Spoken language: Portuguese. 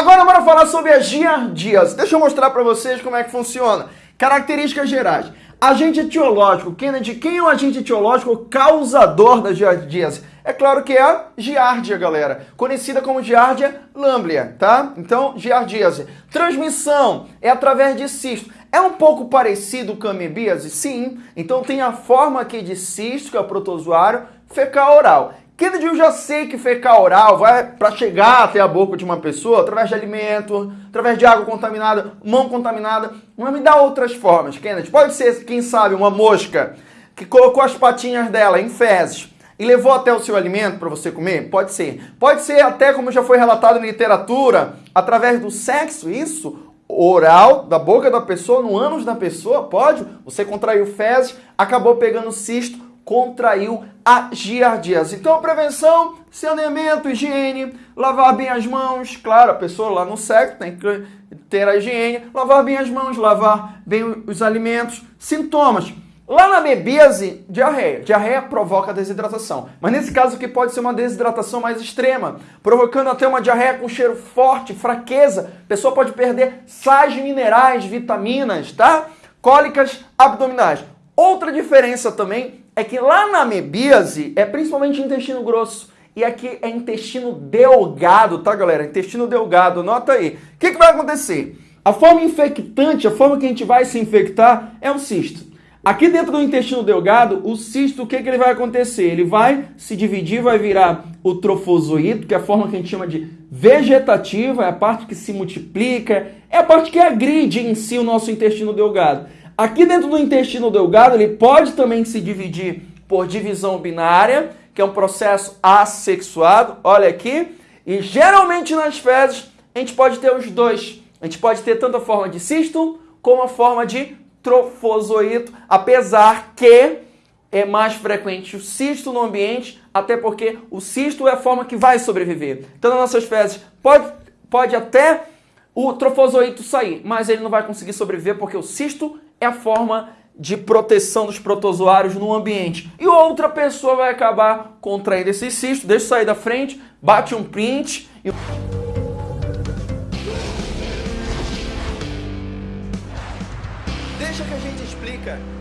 Agora bora falar sobre as giardias. Deixa eu mostrar para vocês como é que funciona. Características gerais. Agente etiológico. Kennedy, quem é o agente etiológico causador das giardias? É claro que é a giardia, galera. Conhecida como giardia lamblia, tá? Então, giardíase. Transmissão é através de cisto. É um pouco parecido com a amebíase? Sim. Então tem a forma aqui de cisto, que é o protozoário, fecal oral. Kennedy, eu já sei que fecal oral vai para chegar até a boca de uma pessoa através de alimento, através de água contaminada, mão contaminada, mas me dá outras formas, Kennedy. Pode ser, quem sabe, uma mosca que colocou as patinhas dela em fezes e levou até o seu alimento para você comer? Pode ser. Pode ser até, como já foi relatado na literatura, através do sexo, isso, oral da boca da pessoa, no ânus da pessoa, pode. Você contraiu fezes, acabou pegando cisto, contraiu a giardíase. Então, prevenção, saneamento, higiene, lavar bem as mãos. Claro, a pessoa lá no sexo tem que ter a higiene, lavar bem as mãos, lavar bem os alimentos. Sintomas. Lá na bebíase, diarreia. Diarreia provoca desidratação. Mas nesse caso aqui pode ser uma desidratação mais extrema, provocando até uma diarreia com cheiro forte, fraqueza. A pessoa pode perder sais minerais, vitaminas, tá? Cólicas abdominais. Outra diferença também é que lá na amebíase é principalmente intestino grosso. E aqui é intestino delgado, tá, galera? Intestino delgado, nota aí. O que, que vai acontecer? A forma infectante, a forma que a gente vai se infectar é o cisto. Aqui dentro do intestino delgado, o cisto, o que, que ele vai acontecer? Ele vai se dividir, vai virar o trofozoito, que é a forma que a gente chama de vegetativa, é a parte que se multiplica, é a parte que agride em si o nosso intestino delgado. Aqui dentro do intestino delgado, ele pode também se dividir por divisão binária, que é um processo assexuado, olha aqui, e geralmente nas fezes a gente pode ter os dois. A gente pode ter tanto a forma de cisto como a forma de trofozoito, apesar que é mais frequente o cisto no ambiente, até porque o cisto é a forma que vai sobreviver. Então, nas nossas fezes, pode, pode até o trofozoito sair, mas ele não vai conseguir sobreviver porque o cisto é a forma de proteção dos protozoários no ambiente. E outra pessoa vai acabar contraindo esse cisto, deixa eu sair da frente, bate um print e... Deixa que a gente explica.